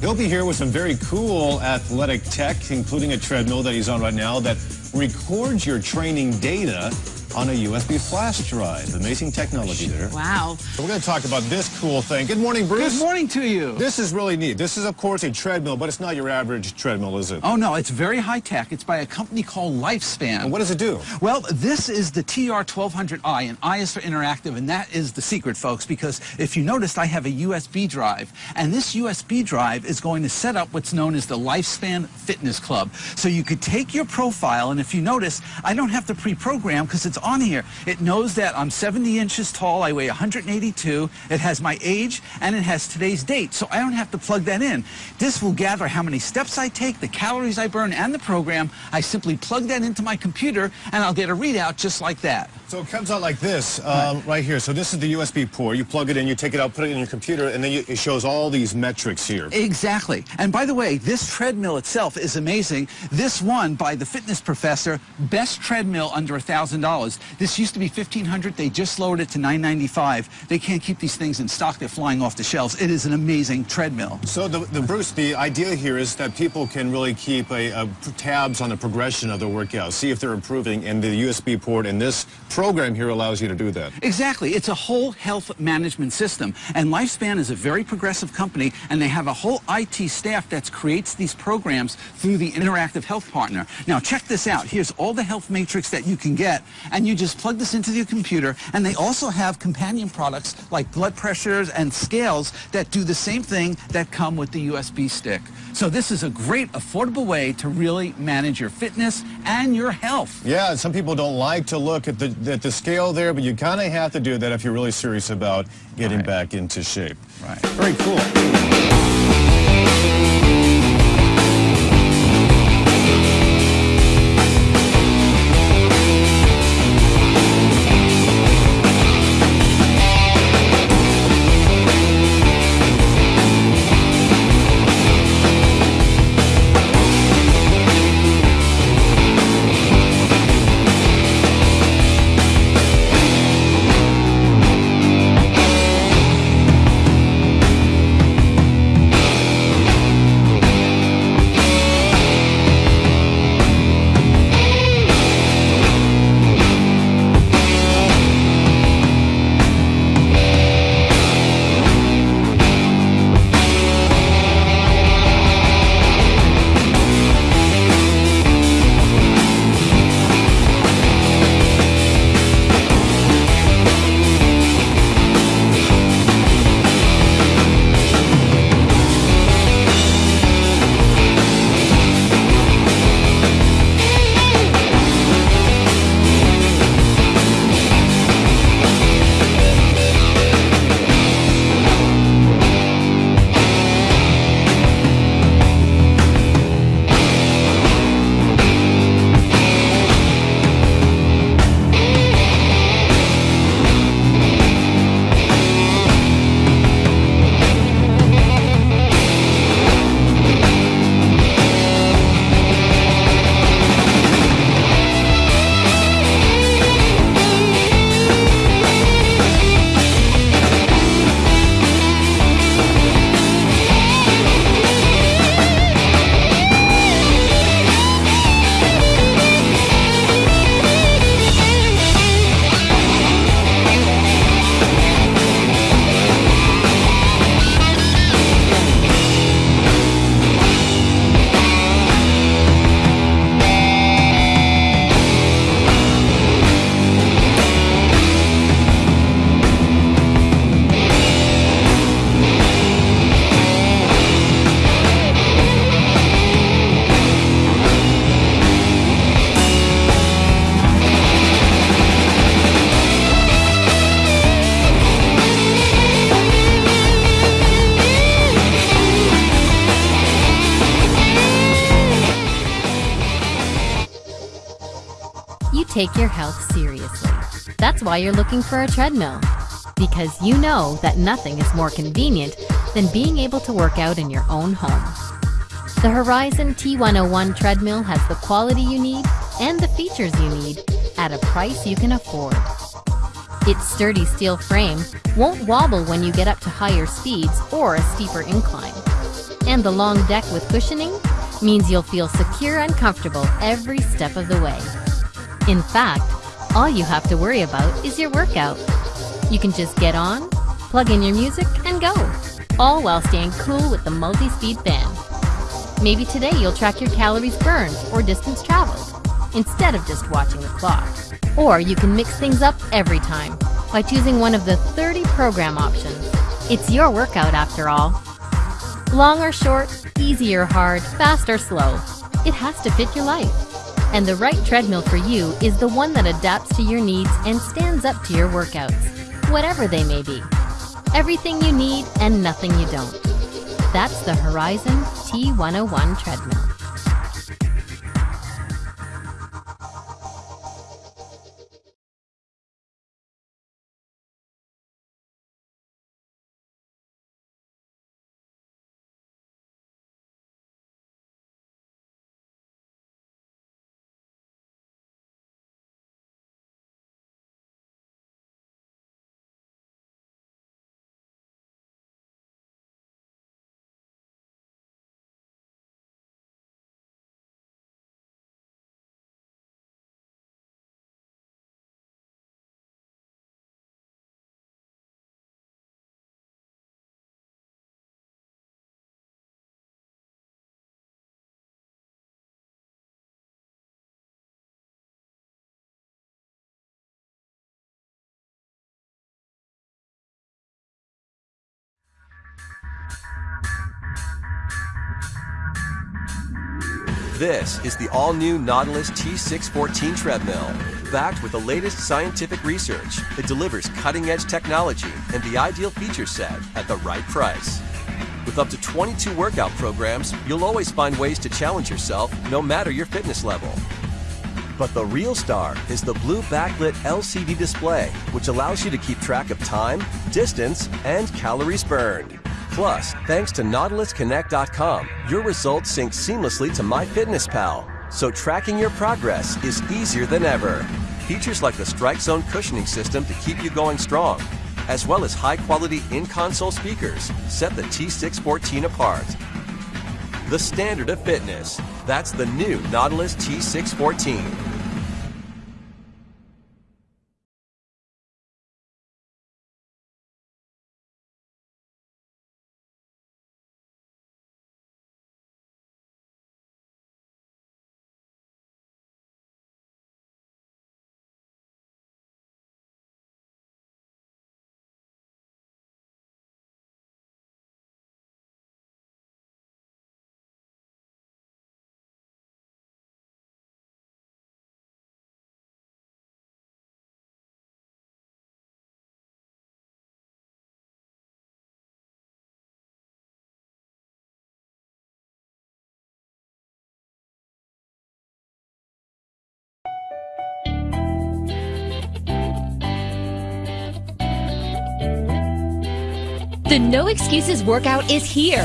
He'll be here with some very cool athletic tech, including a treadmill that he's on right now that records your training data on a USB flash drive. Amazing technology there. Wow. So we're going to talk about this cool thing. Good morning, Bruce. Good morning to you. This is really neat. This is, of course, a treadmill, but it's not your average treadmill, is it? Oh, no, it's very high tech. It's by a company called Lifespan. And what does it do? Well, this is the TR1200i, and I is for interactive, and that is the secret, folks, because if you noticed, I have a USB drive, and this USB drive is going to set up what's known as the Lifespan Fitness Club. So you could take your profile, and if you notice, I don't have to pre-program because it's on here. It knows that I'm 70 inches tall, I weigh 182, it has my age, and it has today's date, so I don't have to plug that in. This will gather how many steps I take, the calories I burn, and the program. I simply plug that into my computer, and I'll get a readout just like that. So it comes out like this, um, right. right. here. So this is the USB port. You plug it in, you take it out, put it in your computer, and then you, it shows all these metrics here. Exactly. And by the way, this treadmill itself is amazing. This one by the fitness professor, best treadmill under $1,000. This used to be 1500 They just lowered it to 995 They can't keep these things in stock. They're flying off the shelves. It is an amazing treadmill. So, the, the Bruce, the idea here is that people can really keep a, a tabs on the progression of their workout, see if they're improving, and the USB port in this program here allows you to do that. Exactly. It's a whole health management system. And Lifespan is a very progressive company, and they have a whole IT staff that creates these programs through the Interactive Health Partner. Now, check this out. Here's all the health matrix that you can get, and you just plug this into your computer, and they also have companion products like blood pressures and scales that do the same thing that come with the USB stick. So this is a great, affordable way to really manage your fitness and your health. Yeah, some people don't like to look at the, at the scale there, but you kind of have to do that if you're really serious about getting right. back into shape. Right. Very cool. Take your health seriously. That's why you're looking for a treadmill. Because you know that nothing is more convenient than being able to work out in your own home. The Horizon T101 treadmill has the quality you need and the features you need at a price you can afford. Its sturdy steel frame won't wobble when you get up to higher speeds or a steeper incline. And the long deck with cushioning means you'll feel secure and comfortable every step of the way. In fact, all you have to worry about is your workout. You can just get on, plug in your music, and go, all while staying cool with the multi-speed fan. Maybe today you'll track your calories burned or distance traveled, instead of just watching the clock. Or you can mix things up every time by choosing one of the 30 program options. It's your workout after all. Long or short, easy or hard, fast or slow, it has to fit your life. And the right treadmill for you is the one that adapts to your needs and stands up to your workouts, whatever they may be. Everything you need and nothing you don't. That's the Horizon T101 treadmill. This is the all-new Nautilus T614 treadmill. Backed with the latest scientific research, it delivers cutting-edge technology and the ideal feature set at the right price. With up to 22 workout programs, you'll always find ways to challenge yourself no matter your fitness level. But the real star is the blue backlit LCD display, which allows you to keep track of time, distance, and calories burned. Plus, thanks to NautilusConnect.com, your results sync seamlessly to MyFitnessPal, so tracking your progress is easier than ever. Features like the Strike Zone cushioning system to keep you going strong, as well as high-quality in-console speakers set the T614 apart. The standard of fitness. That's the new Nautilus T614. The No Excuses workout is here.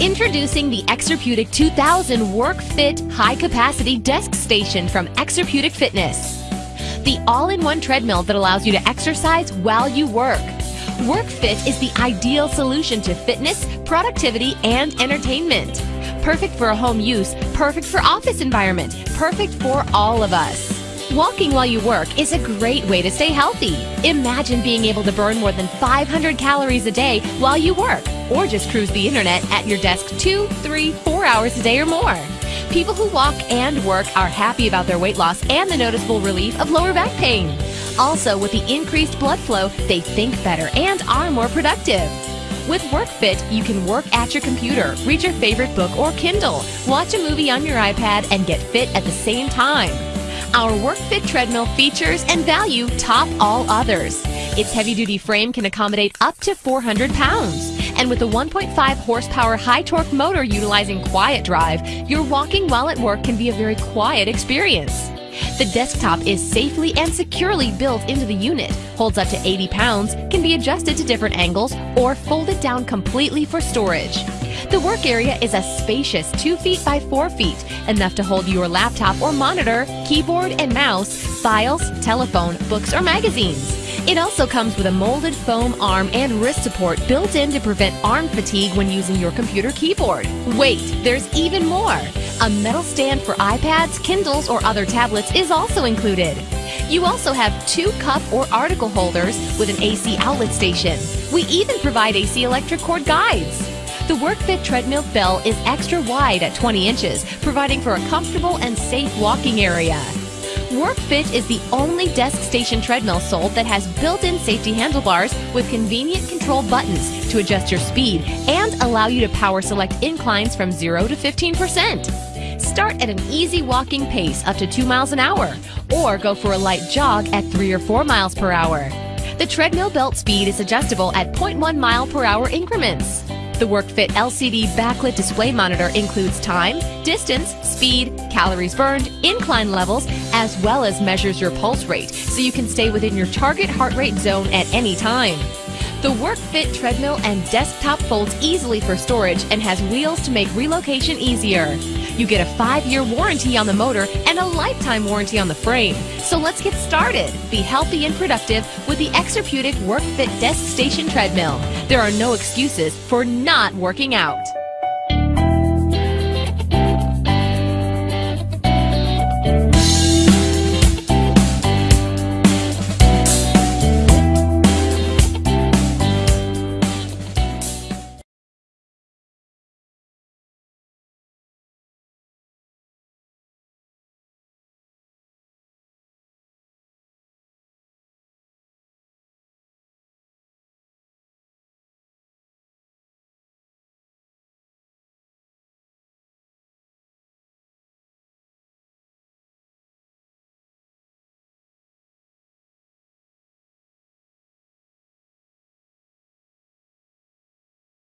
Introducing the Exerpeutic 2000 Work Fit High Capacity Desk Station from Exerpeutic Fitness. The all-in-one treadmill that allows you to exercise while you work. WorkFit is the ideal solution to fitness, productivity, and entertainment. Perfect for a home use, perfect for office environment, perfect for all of us. Walking while you work is a great way to stay healthy. Imagine being able to burn more than 500 calories a day while you work, or just cruise the internet at your desk two, three, four hours a day or more. People who walk and work are happy about their weight loss and the noticeable relief of lower back pain. Also, with the increased blood flow, they think better and are more productive. With WorkFit, you can work at your computer, read your favorite book or Kindle, watch a movie on your iPad, and get fit at the same time. Our WorkFit treadmill features and value top all others. Its heavy-duty frame can accommodate up to 400 pounds. And with a 1.5 horsepower high-torque motor utilizing quiet drive, your walking while at work can be a very quiet experience. The desktop is safely and securely built into the unit, holds up to 80 pounds, can be adjusted to different angles, or folded down completely for storage. The work area is a spacious 2 feet by 4 feet, enough to hold your laptop or monitor, keyboard and mouse, files, telephone, books, or magazines. It also comes with a molded foam arm and wrist support built in to prevent arm fatigue when using your computer keyboard. Wait, there's even more! A metal stand for iPads, Kindles, or other tablets is also included. You also have two cup or article holders with an AC outlet station. We even provide AC electric cord guides. The WorkFit treadmill bell is extra wide at 20 inches, providing for a comfortable and safe walking area. WorkFit is the only desk station treadmill sold that has built-in safety handlebars with convenient control buttons to adjust your speed and allow you to power select inclines from 0 to 15%. Start at an easy walking pace up to 2 miles an hour or go for a light jog at 3 or 4 miles per hour. The treadmill belt speed is adjustable at 0.1 mile per hour increments. The WorkFit LCD backlit display monitor includes time, distance, speed, calories burned, incline levels, as well as measures your pulse rate so you can stay within your target heart rate zone at any time. The WorkFit treadmill and desktop folds easily for storage and has wheels to make relocation easier. You get a five-year warranty on the motor and a lifetime warranty on the frame. So let's get started. Be healthy and productive with the Exerpeutic WorkFit Desk Station Treadmill. There are no excuses for not working out.